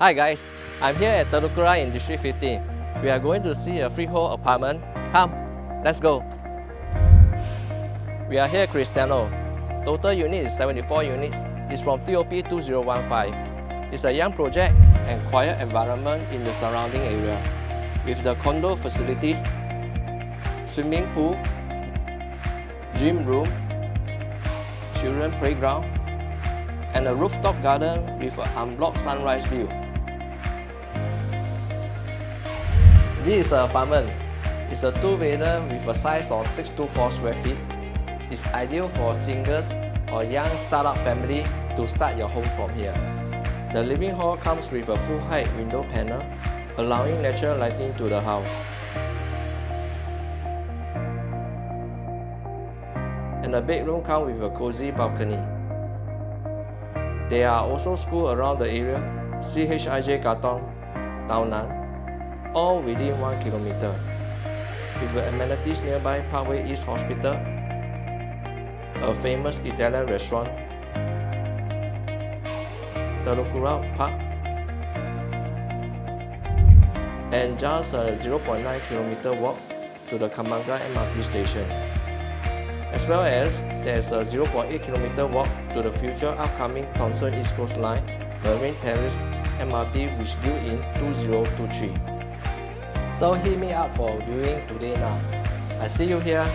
Hi guys, I'm here at Telok Kurau in District 15. We are going to see a freehold apartment. Come, let's go. We are here Cristiano. Total unit is 74 units. It's from TOP 2015. It's a young project and quiet environment in the surrounding area. With the condo facilities, swimming pool, gym room, children playground, and a rooftop garden with an unblocked sunrise view. This is an apartment. It's a two-bedder with a size of 624 square feet. It's ideal for singles or young startup family to start your home from here. The living hall comes with a full-height window panel, allowing natural lighting to the house. And the bedroom comes with a cozy balcony. There are also schools around the area, CHIJ Katong, Tao all within 1 kilometer. With the amenities nearby Parkway East Hospital, a famous Italian restaurant, Telok Kurau Park, and just a 0.9 kilometer walk to the Kembangan MRT station. As well as there's a 0.8 kilometer walk to the future upcoming Thomson East Coast Line Marine Terrace MRT which due in 2023. So hit me up for viewing today now. I see you here.